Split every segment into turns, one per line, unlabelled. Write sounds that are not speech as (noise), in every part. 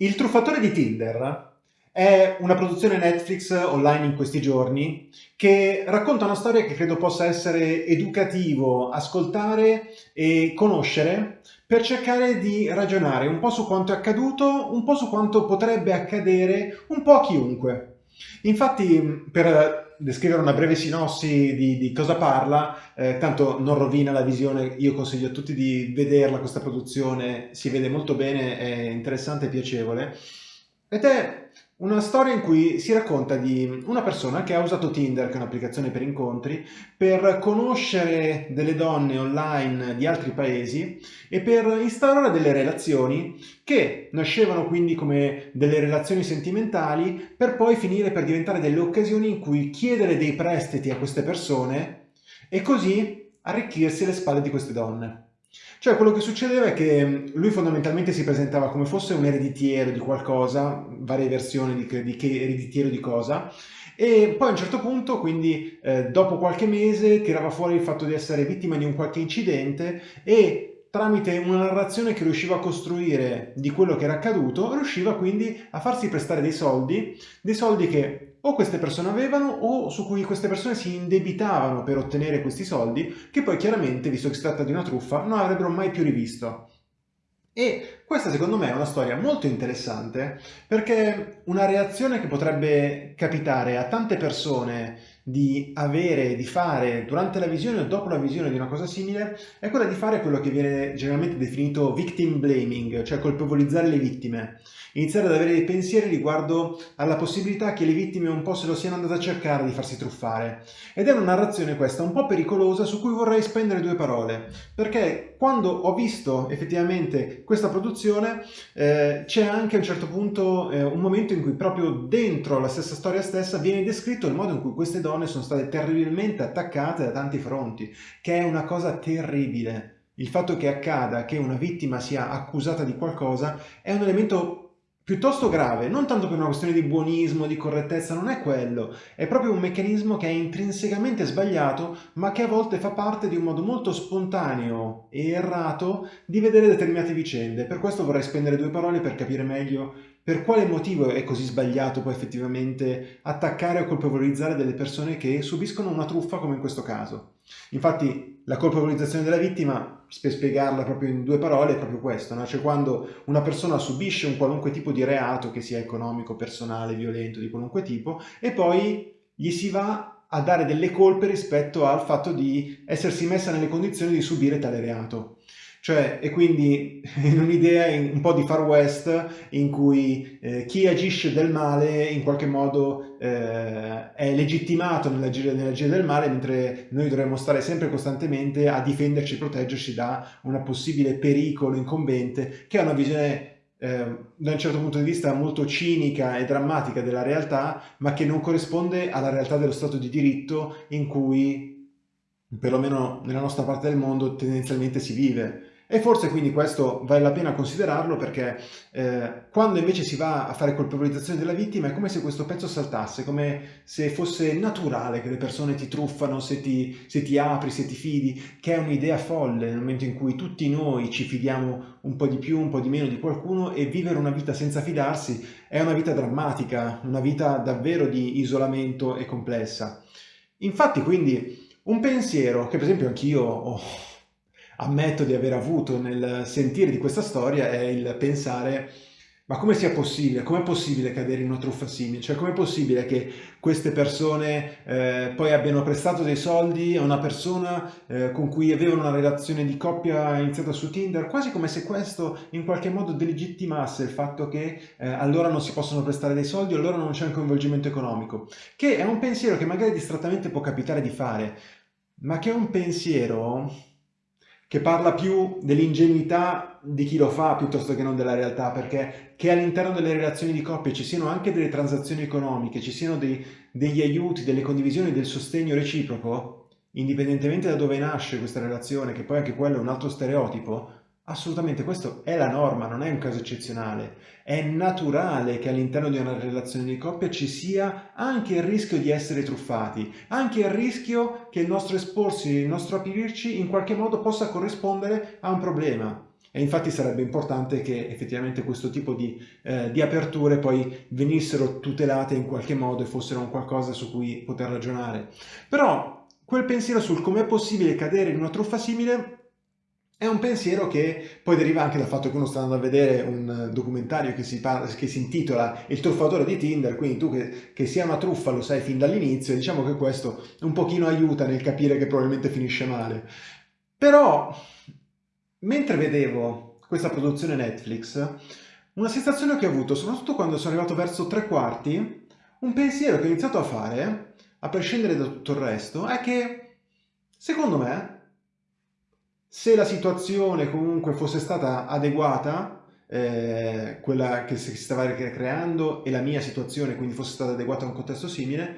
Il truffatore di Tinder è una produzione Netflix online in questi giorni che racconta una storia che credo possa essere educativo ascoltare e conoscere per cercare di ragionare un po' su quanto è accaduto, un po' su quanto potrebbe accadere un po' a chiunque. Infatti, per descrivere una breve sinossi di, di cosa parla, eh, tanto non rovina la visione, io consiglio a tutti di vederla questa produzione, si vede molto bene, è interessante e piacevole, ed è una storia in cui si racconta di una persona che ha usato Tinder, che è un'applicazione per incontri, per conoscere delle donne online di altri paesi e per instaurare delle relazioni che nascevano quindi come delle relazioni sentimentali per poi finire per diventare delle occasioni in cui chiedere dei prestiti a queste persone e così arricchirsi le spalle di queste donne. Cioè quello che succedeva è che lui fondamentalmente si presentava come fosse un ereditiero di qualcosa, varie versioni di, di che ereditiero di cosa, e poi a un certo punto, quindi eh, dopo qualche mese, tirava fuori il fatto di essere vittima di un qualche incidente e tramite una narrazione che riusciva a costruire di quello che era accaduto, riusciva quindi a farsi prestare dei soldi, dei soldi che o queste persone avevano o su cui queste persone si indebitavano per ottenere questi soldi, che poi chiaramente, visto che si tratta di una truffa, non avrebbero mai più rivisto. E questa secondo me è una storia molto interessante perché una reazione che potrebbe capitare a tante persone di avere, di fare durante la visione o dopo la visione di una cosa simile è quella di fare quello che viene generalmente definito victim blaming, cioè colpevolizzare le vittime. Iniziare ad avere dei pensieri riguardo alla possibilità che le vittime un po' se lo siano andate a cercare di farsi truffare. Ed è una narrazione questa un po' pericolosa su cui vorrei spendere due parole, perché quando ho visto effettivamente questa produzione eh, c'è anche a un certo punto eh, un momento in cui proprio dentro la stessa storia stessa viene descritto il modo in cui queste donne sono state terribilmente attaccate da tanti fronti, che è una cosa terribile. Il fatto che accada che una vittima sia accusata di qualcosa è un elemento piuttosto grave, non tanto per una questione di buonismo, di correttezza, non è quello, è proprio un meccanismo che è intrinsecamente sbagliato, ma che a volte fa parte di un modo molto spontaneo e errato di vedere determinate vicende. Per questo vorrei spendere due parole per capire meglio per quale motivo è così sbagliato poi effettivamente attaccare o colpevolizzare delle persone che subiscono una truffa come in questo caso. Infatti la colpevolizzazione della vittima, per spiegarla proprio in due parole, è proprio questo, no? cioè quando una persona subisce un qualunque tipo di reato, che sia economico, personale, violento, di qualunque tipo, e poi gli si va a dare delle colpe rispetto al fatto di essersi messa nelle condizioni di subire tale reato. Cioè, e quindi (laughs) in un'idea un po' di far west in cui eh, chi agisce del male in qualche modo eh, è legittimato nell'agire, nell'agire del male, mentre noi dovremmo stare sempre costantemente a difenderci e proteggerci da un possibile pericolo incombente, che è una visione eh, da un certo punto di vista molto cinica e drammatica della realtà, ma che non corrisponde alla realtà dello Stato di diritto in cui perlomeno nella nostra parte del mondo tendenzialmente si vive. E forse quindi questo vale la pena considerarlo perché eh, quando invece si va a fare colpevolizzazione della vittima è come se questo pezzo saltasse, come se fosse naturale che le persone ti truffano se ti, se ti apri, se ti fidi, che è un'idea folle nel momento in cui tutti noi ci fidiamo un po' di più, un po' di meno di qualcuno e vivere una vita senza fidarsi è una vita drammatica, una vita davvero di isolamento e complessa. Infatti quindi un pensiero che per esempio anch'io ho ammetto di aver avuto nel sentire di questa storia è il pensare ma come sia possibile? Com'è possibile cadere in una truffa simile? Cioè com'è possibile che queste persone eh, poi abbiano prestato dei soldi a una persona eh, con cui avevano una relazione di coppia iniziata su Tinder, quasi come se questo in qualche modo delegittimasse il fatto che eh, allora non si possono prestare dei soldi, allora non c'è un coinvolgimento economico, che è un pensiero che magari distrattamente può capitare di fare, ma che è un pensiero che parla più dell'ingenuità di chi lo fa piuttosto che non della realtà, perché che all'interno delle relazioni di coppia ci siano anche delle transazioni economiche, ci siano dei, degli aiuti, delle condivisioni, del sostegno reciproco, indipendentemente da dove nasce questa relazione, che poi anche quello è un altro stereotipo, Assolutamente, questo è la norma, non è un caso eccezionale. È naturale che all'interno di una relazione di coppia ci sia anche il rischio di essere truffati, anche il rischio che il nostro esporsi, il nostro aprirci in qualche modo possa corrispondere a un problema. E infatti sarebbe importante che effettivamente questo tipo di, eh, di, aperture poi venissero tutelate in qualche modo e fossero un qualcosa su cui poter ragionare. Però quel pensiero sul com'è possibile cadere in una truffa simile è un pensiero che poi deriva anche dal fatto che uno sta andando a vedere un documentario che si, parla, che si intitola Il truffatore di Tinder, quindi tu che, che sia una truffa lo sai fin dall'inizio, diciamo che questo un pochino aiuta nel capire che probabilmente finisce male. Però, mentre vedevo questa produzione Netflix, una sensazione che ho avuto, soprattutto quando sono arrivato verso tre quarti, un pensiero che ho iniziato a fare, a prescindere da tutto il resto, è che, secondo me, se la situazione comunque fosse stata adeguata, eh, quella che si stava creando e la mia situazione quindi fosse stata adeguata a un contesto simile,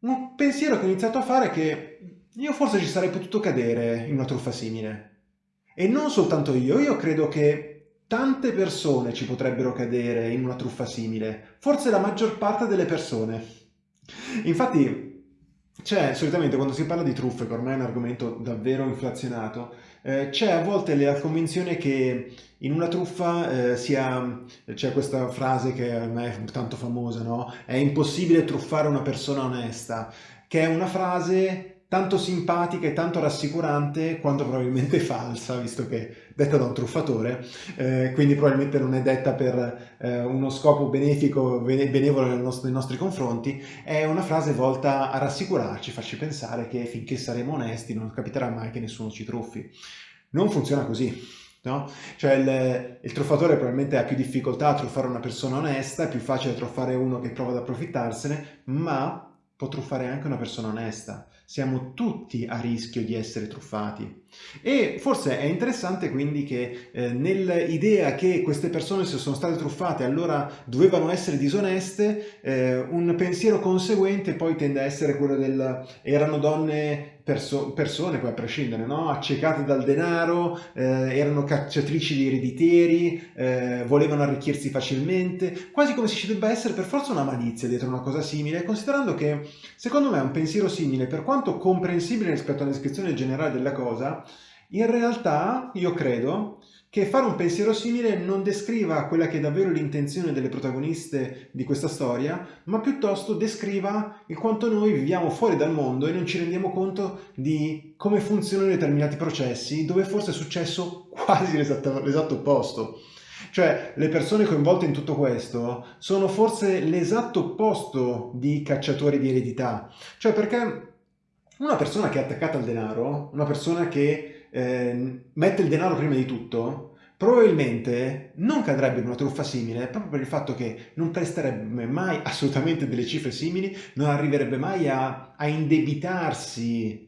un pensiero che ho iniziato a fare è che io forse ci sarei potuto cadere in una truffa simile. E non soltanto io, io credo che tante persone ci potrebbero cadere in una truffa simile, forse la maggior parte delle persone. Infatti c'è solitamente quando si parla di truffe, che ormai è un argomento davvero inflazionato, eh, c'è a volte la convinzione che in una truffa eh, sia, c'è questa frase che ormai è tanto famosa, no? È impossibile truffare una persona onesta, che è una frase tanto simpatica e tanto rassicurante quanto probabilmente (laughs) falsa, visto che è detta da un truffatore, eh, quindi probabilmente non è detta per eh, uno scopo benefico, benevolo nei nostri, nei nostri, confronti, è una frase volta a rassicurarci, farci pensare che finché saremo onesti non capiterà mai che nessuno ci truffi. Non funziona così. No? Cioè il, il, truffatore probabilmente ha più difficoltà a truffare una persona onesta, è più facile truffare uno che prova ad approfittarsene, ma può truffare anche una persona onesta. Siamo tutti a rischio di essere truffati. E forse è interessante quindi che eh, nell'idea che queste persone se sono state truffate allora dovevano essere disoneste, eh, un pensiero conseguente poi tende a essere quello del erano donne perso persone, poi a prescindere, no? accecate dal denaro, eh, erano cacciatrici di ereditieri, eh, volevano arricchirsi facilmente, quasi come se ci debba essere per forza una malizia dietro una cosa simile, considerando che secondo me un pensiero simile, per quanto comprensibile rispetto alla descrizione generale della cosa, in realtà io credo che fare un pensiero simile non descriva quella che è davvero l'intenzione delle protagoniste di questa storia, ma piuttosto descriva il quanto noi viviamo fuori dal mondo e non ci rendiamo conto di come funzionano determinati processi, dove forse è successo quasi l'esatto opposto. Cioè, le persone coinvolte in tutto questo sono forse l'esatto opposto di cacciatori di eredità. Cioè, perché una persona che è attaccata al denaro, una persona che eh, mette il denaro prima di tutto, probabilmente non cadrebbe in una truffa simile proprio per il fatto che non presterebbe mai assolutamente delle cifre simili, non arriverebbe mai a, a indebitarsi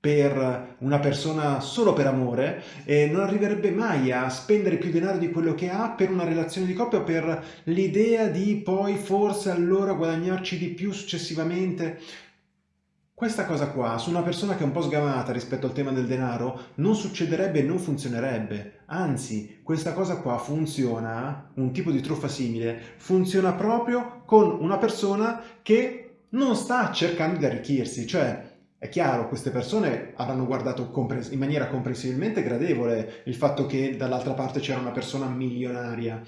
per una persona solo per amore e non arriverebbe mai a spendere più denaro di quello che ha per una relazione di coppia o per l'idea di poi forse allora guadagnarci di più successivamente questa cosa qua, su una persona che è un po' sgamata rispetto al tema del denaro, non succederebbe e non funzionerebbe. Anzi, questa cosa qua funziona, un tipo di truffa simile, funziona proprio con una persona che non sta cercando di arricchirsi. Cioè, è chiaro, queste persone avranno guardato in maniera comprensibilmente gradevole il fatto che dall'altra parte c'era una persona milionaria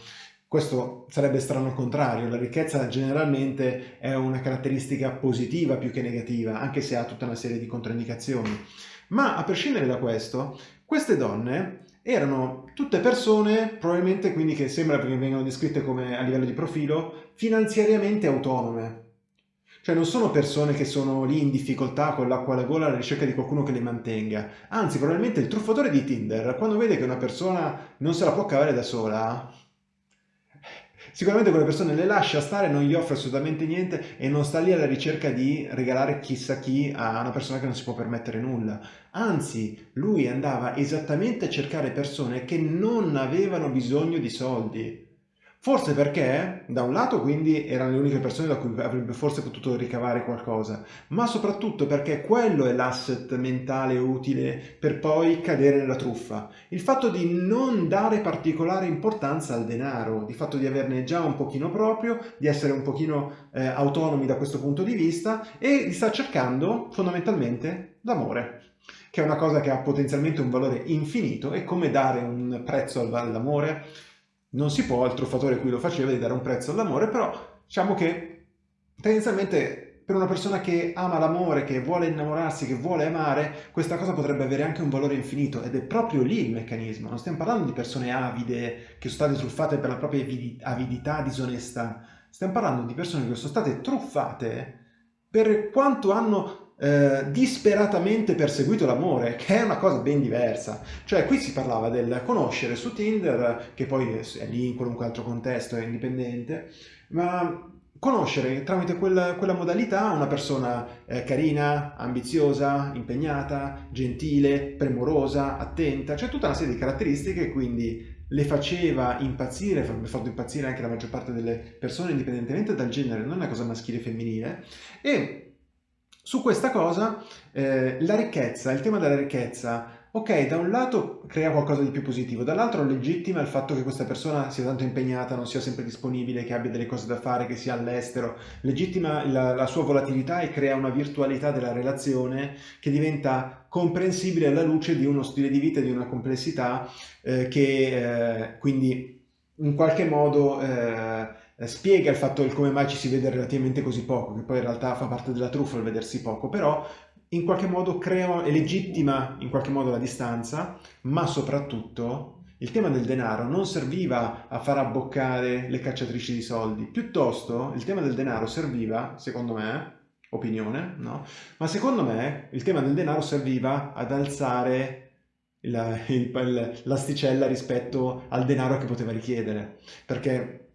questo sarebbe strano al contrario, la ricchezza generalmente è una caratteristica positiva più che negativa, anche se ha tutta una serie di controindicazioni. Ma a prescindere da questo, queste donne erano tutte persone, probabilmente quindi che sembra che vengano descritte come a livello di profilo, finanziariamente autonome. Cioè non sono persone che sono lì in difficoltà con l'acqua alla gola alla ricerca di qualcuno che le mantenga. Anzi, probabilmente il truffatore di Tinder, quando vede che una persona non se la può cavare da sola, Sicuramente quelle persone le lascia stare, non gli offre assolutamente niente e non sta lì alla ricerca di regalare chissà chi a una persona che non si può permettere nulla. Anzi, lui andava esattamente a cercare persone che non avevano bisogno di soldi. Forse perché, da un lato, quindi erano le uniche persone da cui avrebbe forse potuto ricavare qualcosa, ma soprattutto perché quello è l'asset mentale utile per poi cadere nella truffa. Il fatto di non dare particolare importanza al denaro, di fatto di averne già un pochino proprio, di essere un pochino eh, autonomi da questo punto di vista e di star cercando fondamentalmente l'amore. che è una cosa che ha potenzialmente un valore infinito, e come dare un prezzo all'amore? Non si può, il truffatore qui lo faceva, di dare un prezzo all'amore, però diciamo che tendenzialmente per una persona che ama l'amore, che vuole innamorarsi, che vuole amare, questa cosa potrebbe avere anche un valore infinito ed è proprio lì il meccanismo. Non stiamo parlando di persone avide che sono state truffate per la propria avidità disonesta, stiamo parlando di persone che sono state truffate per quanto hanno eh, disperatamente perseguito l'amore, che è una cosa ben diversa. Cioè qui si parlava del conoscere su Tinder, che poi è lì in qualunque altro contesto, è indipendente, ma conoscere tramite quella, quella modalità una persona eh, carina, ambiziosa, impegnata, gentile, premurosa, attenta, cioè tutta una serie di caratteristiche quindi le faceva impazzire, avrebbe fatto impazzire anche la maggior parte delle persone indipendentemente dal genere, non è una cosa maschile e femminile e su questa cosa eh, la ricchezza, il tema della ricchezza Ok, da un lato crea qualcosa di più positivo, dall'altro legittima il fatto che questa persona sia tanto impegnata, non sia sempre disponibile, che abbia delle cose da fare, che sia all'estero, legittima la, la, sua volatilità e crea una virtualità della relazione che diventa comprensibile alla luce di uno stile di vita e di una complessità eh, che eh, quindi in qualche modo eh, spiega il fatto del come mai ci si vede relativamente così poco, che poi in realtà fa parte della truffa il vedersi poco, però in qualche modo crea e legittima in qualche modo la distanza, ma soprattutto il tema del denaro non serviva a far abboccare le cacciatrici di soldi, piuttosto il tema del denaro serviva, secondo me, opinione, no? Ma secondo me il tema del denaro serviva ad alzare l'asticella rispetto al denaro che poteva richiedere, perché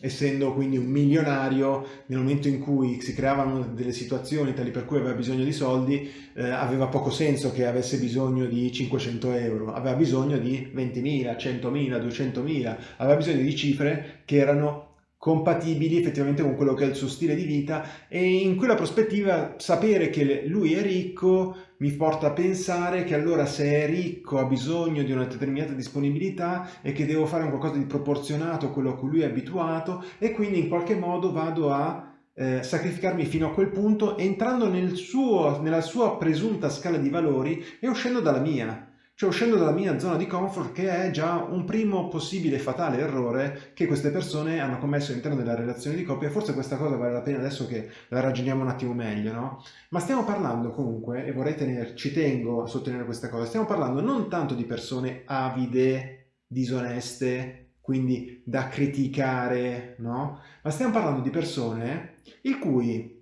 essendo quindi un milionario, nel momento in cui si creavano delle situazioni tali per cui aveva bisogno di soldi, eh, aveva poco senso che avesse bisogno di 500 euro, aveva bisogno di 20.000, 100.000, 200.000, aveva bisogno di cifre che erano compatibili effettivamente con quello che è il suo stile di vita e in quella prospettiva sapere che lui è ricco mi porta a pensare che allora se è ricco ha bisogno di una determinata disponibilità e che devo fare un qualcosa di proporzionato a quello a cui lui è abituato e quindi in qualche modo vado a eh, sacrificarmi fino a quel punto entrando nel suo, nella sua presunta scala di valori e uscendo dalla mia cioè uscendo dalla mia zona di comfort che è già un primo possibile fatale errore che queste persone hanno commesso all'interno della relazione di coppia forse questa cosa vale la pena adesso che la ragioniamo un attimo meglio, no? Ma stiamo parlando comunque, e vorrei tenere, ci tengo a sottolineare questa cosa, stiamo parlando non tanto di persone avide, disoneste, quindi da criticare, no? Ma stiamo parlando di persone il cui,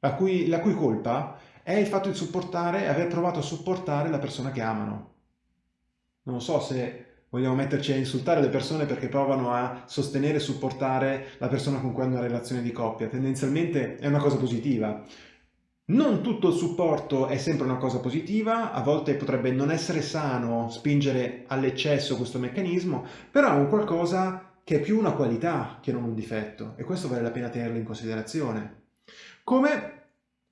la, cui, la cui colpa è il fatto di supportare, aver provato a supportare la persona che amano. Non so se vogliamo metterci a insultare le persone perché provano a sostenere e supportare la persona con cui hanno una relazione di coppia. Tendenzialmente è una cosa positiva. Non tutto il supporto è sempre una cosa positiva, a volte potrebbe non essere sano spingere all'eccesso questo meccanismo, però è un qualcosa che è più una qualità che non un difetto e questo vale la pena tenerlo in considerazione. Come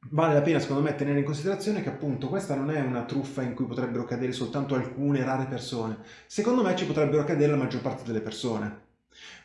Vale la pena secondo me tenere in considerazione che appunto questa non è una truffa in cui potrebbero cadere soltanto alcune rare persone, secondo me ci potrebbero cadere la maggior parte delle persone.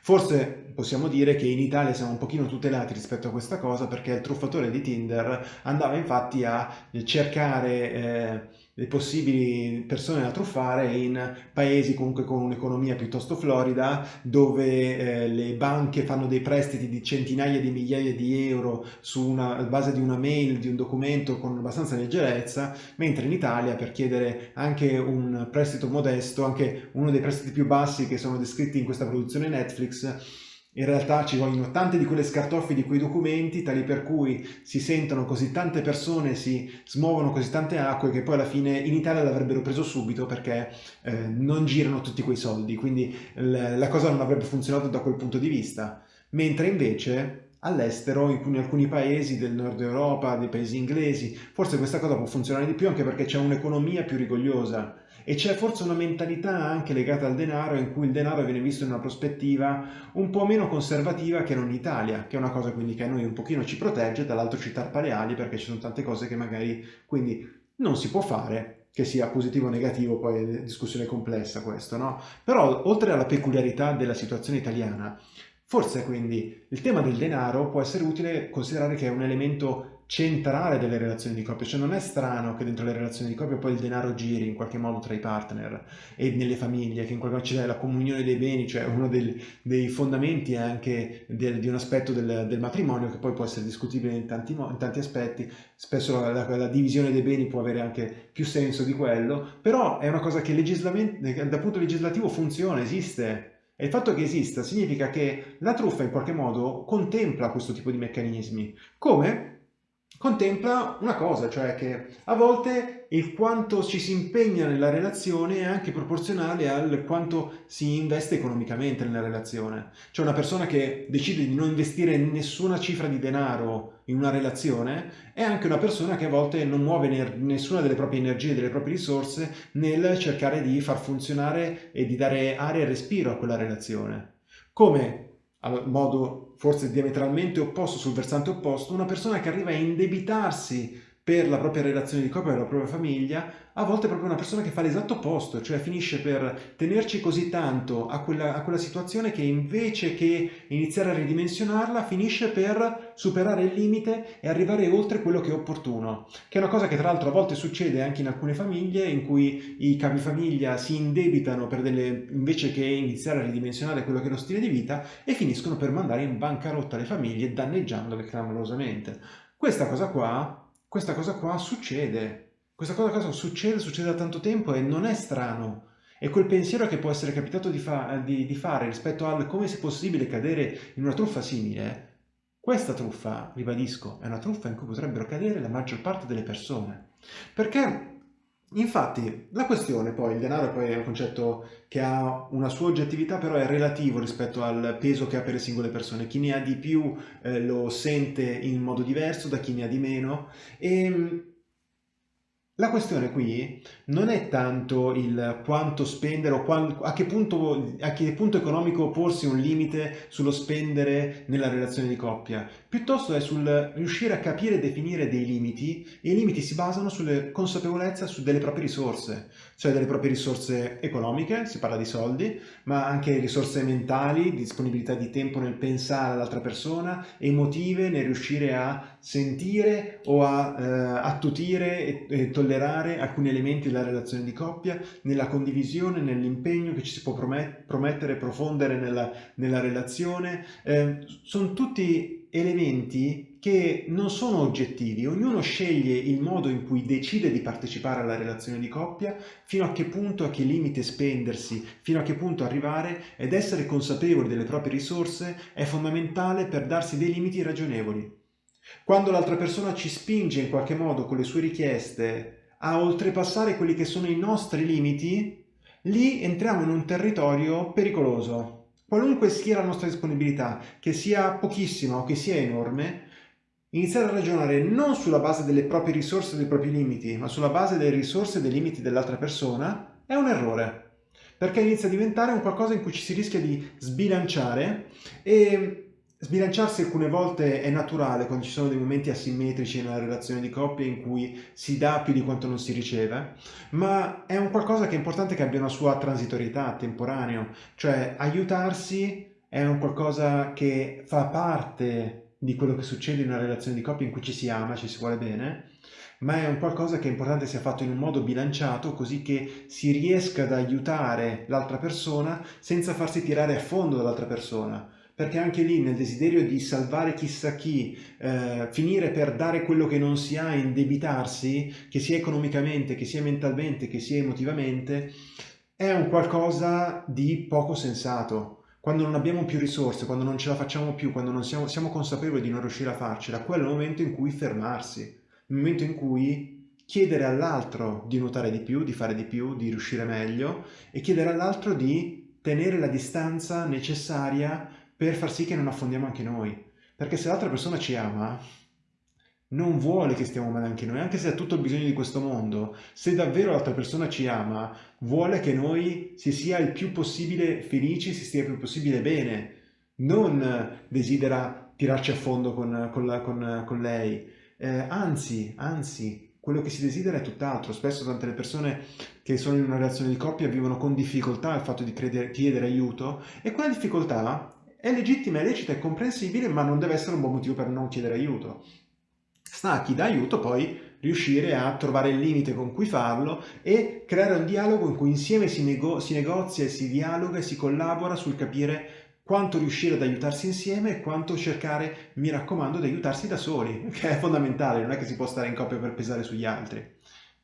Forse possiamo dire che in Italia siamo un pochino tutelati rispetto a questa cosa perché il truffatore di Tinder andava infatti a cercare eh, le possibili persone da truffare in paesi comunque con un'economia piuttosto florida dove eh, le banche fanno dei prestiti di centinaia di migliaia di euro su una base di una mail, di un documento con abbastanza leggerezza, mentre in Italia per chiedere anche un prestito modesto, anche uno dei prestiti più bassi che sono descritti in questa produzione Netflix, in realtà ci vogliono tante di quelle scartoffie di quei documenti, tali per cui si sentono così tante persone, si smuovono così tante acque che poi alla fine in Italia l'avrebbero preso subito perché eh, non girano tutti quei soldi, quindi la cosa non avrebbe funzionato da quel punto di vista. Mentre invece all'estero, in alcuni paesi del nord Europa, dei paesi inglesi, forse questa cosa può funzionare di più anche perché c'è un'economia più rigogliosa e c'è forse una mentalità anche legata al denaro in cui il denaro viene visto in una prospettiva un po' meno conservativa che non in Italia, che è una cosa quindi che a noi un pochino ci protegge, dall'altro ci tarpa le ali perché ci sono tante cose che magari quindi non si può fare, che sia positivo o negativo, poi è discussione complessa questo, no? Però oltre alla peculiarità della situazione italiana, Forse quindi il tema del denaro può essere utile considerare che è un elemento centrale delle relazioni di coppia, cioè non è strano che dentro le relazioni di coppia poi il denaro giri in qualche modo tra i partner e nelle famiglie, che in qualche modo c'è la comunione dei beni, cioè uno del, dei fondamenti anche del, di un aspetto del, del, matrimonio che poi può essere discutibile in tanti, in tanti aspetti, spesso la, la, la, divisione dei beni può avere anche più senso di quello, però è una cosa che dal punto legislativo funziona, esiste, e il fatto che esista significa che la truffa in qualche modo contempla questo tipo di meccanismi. Come? contempla una cosa, cioè che a volte il quanto ci si impegna nella relazione è anche proporzionale al quanto si investe economicamente nella relazione. Cioè una persona che decide di non investire nessuna cifra di denaro in una relazione è anche una persona che a volte non muove nessuna delle proprie energie, delle proprie risorse nel cercare di far funzionare e di dare aria e respiro a quella relazione. Come a modo forse diametralmente opposto, sul versante opposto, una persona che arriva a indebitarsi per la propria relazione di coppia, per la propria famiglia, a volte è proprio una persona che fa l'esatto opposto, cioè finisce per tenerci così tanto a quella, a quella situazione che invece che iniziare a ridimensionarla, finisce per superare il limite e arrivare oltre quello che è opportuno, che è una cosa che tra l'altro a volte succede anche in alcune famiglie in cui i capifamiglia si indebitano per delle, invece che iniziare a ridimensionare quello che è lo stile di vita e finiscono per mandare in bancarotta le famiglie danneggiandole clamorosamente. Questa cosa qua questa cosa qua succede. Questa cosa succede, succede da tanto tempo e non è strano. E quel pensiero che può essere capitato di, fa di, di fare rispetto al come sia possibile cadere in una truffa simile, questa truffa, ribadisco, è una truffa in cui potrebbero cadere la maggior parte delle persone. Perché Infatti, la questione poi, il denaro poi è un concetto che ha una sua oggettività, però è relativo rispetto al peso che ha per le singole persone. Chi ne ha di più eh, lo sente in modo diverso da chi ne ha di meno e la questione qui non è tanto il quanto spendere o a, che punto, a che punto economico porsi un limite sullo spendere nella relazione di coppia, piuttosto è sul riuscire a capire e definire dei limiti e i limiti si basano sulle consapevolezza su delle proprie risorse, cioè delle proprie risorse economiche, si parla di soldi, ma anche risorse mentali, disponibilità di tempo nel pensare all'altra persona, emotive nel riuscire a sentire o a eh, attutire e, e alcuni elementi della relazione di coppia, nella condivisione, nell'impegno che ci si può promettere profondere nella, nella relazione. Eh, sono tutti elementi che non sono oggettivi, ognuno sceglie il modo in cui decide di partecipare alla relazione di coppia, fino a che punto, a che limite spendersi, fino a che punto arrivare ed essere consapevoli delle proprie risorse è fondamentale per darsi dei limiti ragionevoli. Quando l'altra persona ci spinge in qualche modo con le sue richieste a oltrepassare quelli che sono i nostri limiti, lì entriamo in un territorio pericoloso. Qualunque sia la nostra disponibilità, che sia pochissima o che sia enorme, iniziare a ragionare non sulla base delle proprie risorse e dei propri limiti, ma sulla base delle risorse e dei limiti dell'altra persona, è un errore. Perché inizia a diventare un qualcosa in cui ci si rischia di sbilanciare e Sbilanciarsi alcune volte è naturale quando ci sono dei momenti asimmetrici nella relazione di coppia in cui si dà più di quanto non si riceve, ma è un qualcosa che è importante che abbia una sua transitorietà, temporaneo, cioè aiutarsi è un qualcosa che fa parte di quello che succede in una relazione di coppia in cui ci si ama, ci si vuole bene, ma è un qualcosa che è importante sia fatto in un modo bilanciato così che si riesca ad aiutare l'altra persona senza farsi tirare a fondo dall'altra persona perché anche lì nel desiderio di salvare chissà chi, eh, finire per dare quello che non si ha, indebitarsi, che sia economicamente, che sia mentalmente, che sia emotivamente, è un qualcosa di poco sensato. Quando non abbiamo più risorse, quando non ce la facciamo più, quando non siamo, siamo consapevoli di non riuscire a farcela, quello è il momento in cui fermarsi, il momento in cui chiedere all'altro di nuotare di più, di fare di più, di riuscire meglio e chiedere all'altro di tenere la distanza necessaria per far sì che non affondiamo anche noi. Perché se l'altra persona ci ama, non vuole che stiamo male anche noi, anche se ha tutto il bisogno di questo mondo. Se davvero l'altra persona ci ama, vuole che noi si sia il più possibile felici, si stia il più possibile bene. Non desidera tirarci a fondo con, con, con, con lei. Eh, anzi, anzi, quello che si desidera è tutt'altro. Spesso tante le persone che sono in una relazione di coppia vivono con difficoltà il fatto di chiedere aiuto e quella difficoltà È legittima, è lecita, è comprensibile, ma non deve essere un buon motivo per non chiedere aiuto. Sta a chi dà aiuto poi riuscire a trovare il limite con cui farlo e creare un dialogo in cui insieme si, nego si negozia si dialoga e si collabora sul capire quanto riuscire ad aiutarsi insieme e quanto cercare, mi raccomando, di aiutarsi da soli, (laughs) che è fondamentale, non è che si può stare in coppia per pesare sugli altri.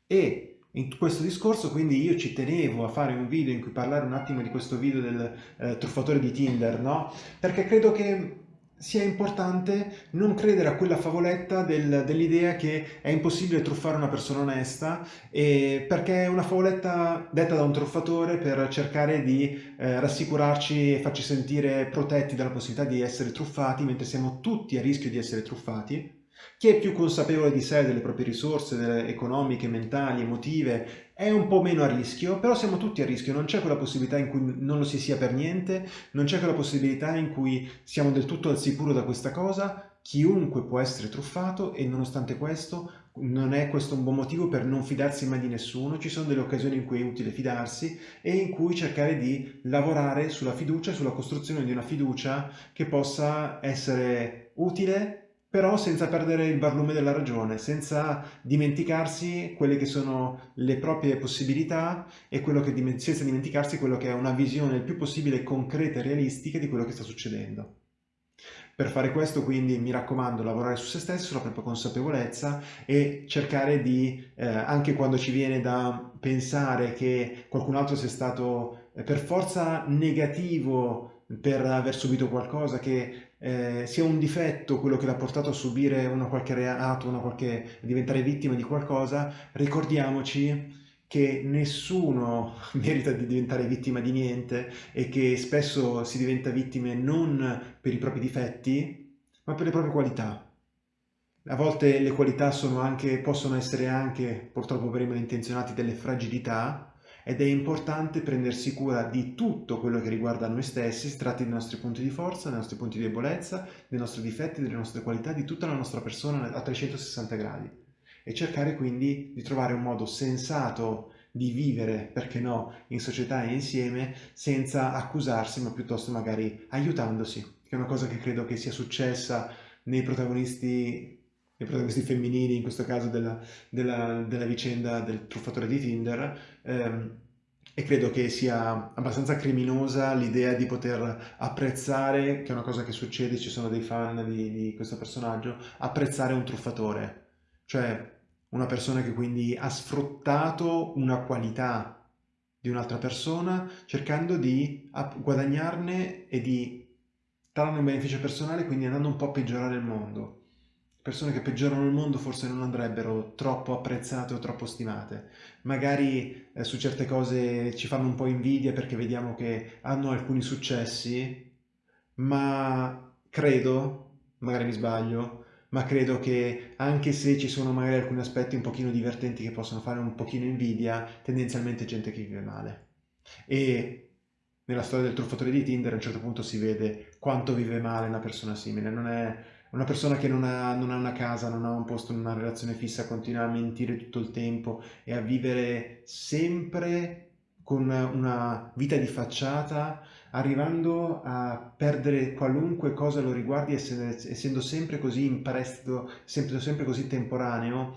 E in questo discorso quindi io ci tenevo a fare un video in cui parlare un attimo di questo video del eh, truffatore di Tinder, no? Perché credo che sia importante non credere a quella favoletta del, dell'idea che è impossibile truffare una persona onesta e perché è una favoletta detta da un truffatore per cercare di eh, rassicurarci e farci sentire protetti dalla possibilità di essere truffati mentre siamo tutti a rischio di essere truffati chi è più consapevole di sé, delle proprie risorse economiche, mentali, emotive, è un po' meno a rischio, però siamo tutti a rischio, non c'è quella possibilità in cui non lo si sia per niente, non c'è quella possibilità in cui siamo del tutto al sicuro da questa cosa, chiunque può essere truffato e nonostante questo non è questo un buon motivo per non fidarsi mai di nessuno, ci sono delle occasioni in cui è utile fidarsi e in cui cercare di lavorare sulla fiducia, sulla costruzione di una fiducia che possa essere utile però senza perdere il barlume della ragione, senza dimenticarsi quelle che sono le proprie possibilità e che, senza dimenticarsi quello che è una visione il più possibile concreta e realistica di quello che sta succedendo. Per fare questo quindi mi raccomando lavorare su se stessi, sulla propria consapevolezza e cercare di, eh, anche quando ci viene da pensare che qualcun altro sia stato eh, per forza negativo per aver subito qualcosa, che eh, sia un difetto quello che l'ha portato a subire una qualche reato, una qualche, a diventare vittima di qualcosa, ricordiamoci che nessuno (laughs) merita di diventare vittima di niente e che spesso si diventa vittime non per i propri difetti, ma per le proprie qualità. A volte le qualità anche, possono essere anche, purtroppo per i malintenzionati, delle fragilità, ed è importante prendersi cura di tutto quello che riguarda noi stessi, si tratti dei nostri punti di forza, dei nostri punti di debolezza, dei nostri difetti, delle nostre qualità, di tutta la nostra persona a 360 gradi. E cercare quindi di trovare un modo sensato di vivere, perché no, in società e insieme senza accusarsi, ma piuttosto magari aiutandosi, che è una cosa che credo che sia successa nei protagonisti i protagonisti femminili, in questo caso della, della, della vicenda del truffatore di Tinder, ehm, e credo che sia abbastanza criminosa l'idea di poter apprezzare, che è una cosa che succede, ci sono dei fan di, di questo personaggio, apprezzare un truffatore, cioè una persona che quindi ha sfruttato una qualità di un'altra persona cercando di guadagnarne e di trarne un beneficio personale, quindi andando un po' a peggiorare il mondo persone che peggiorano il mondo forse non andrebbero troppo apprezzate o troppo stimate. Magari eh, su certe cose ci fanno un po' invidia perché vediamo che hanno alcuni successi, ma credo, magari mi sbaglio, ma credo che anche se ci sono magari alcuni aspetti un pochino divertenti che possono fare un pochino invidia, tendenzialmente gente che vive male. E nella storia del truffatore di Tinder a un certo punto si vede quanto vive male una persona simile, non è una persona che non ha, non ha, una casa, non ha un posto, non ha una relazione fissa, continua a mentire tutto il tempo e a vivere sempre con una vita di facciata, arrivando a perdere qualunque cosa lo riguardi, essendo sempre così in prestito, sempre, sempre così temporaneo,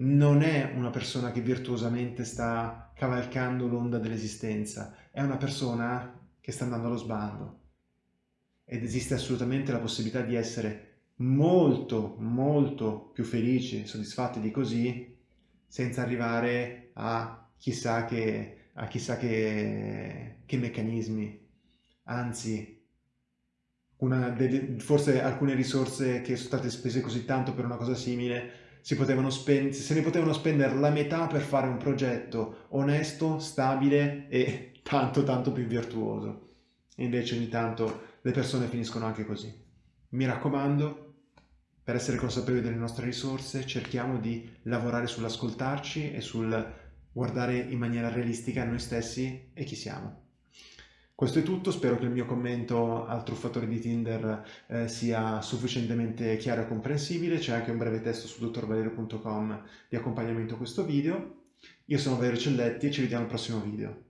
non è una persona che virtuosamente sta cavalcando l'onda dell'esistenza, è una persona che sta andando allo sbando. Ed esiste assolutamente la possibilità di essere molto molto più felici, soddisfatti di così, senza arrivare a chissà che, a chissà che, che meccanismi. Anzi, delle, forse alcune risorse che sono state spese così tanto per una cosa simile si potevano spendere, se ne potevano spendere la metà per fare un progetto onesto, stabile e (laughs) tanto tanto più virtuoso. E invece ogni tanto le persone finiscono anche così. Mi raccomando, per essere consapevoli delle nostre risorse cerchiamo di lavorare sull'ascoltarci e sul guardare in maniera realistica noi stessi e chi siamo. Questo è tutto, spero che il mio commento al truffatore di Tinder eh, sia sufficientemente chiaro e comprensibile, c'è anche un breve testo su dottorvalerio.com di accompagnamento a questo video. Io sono Valerio Celletti e ci vediamo al prossimo video.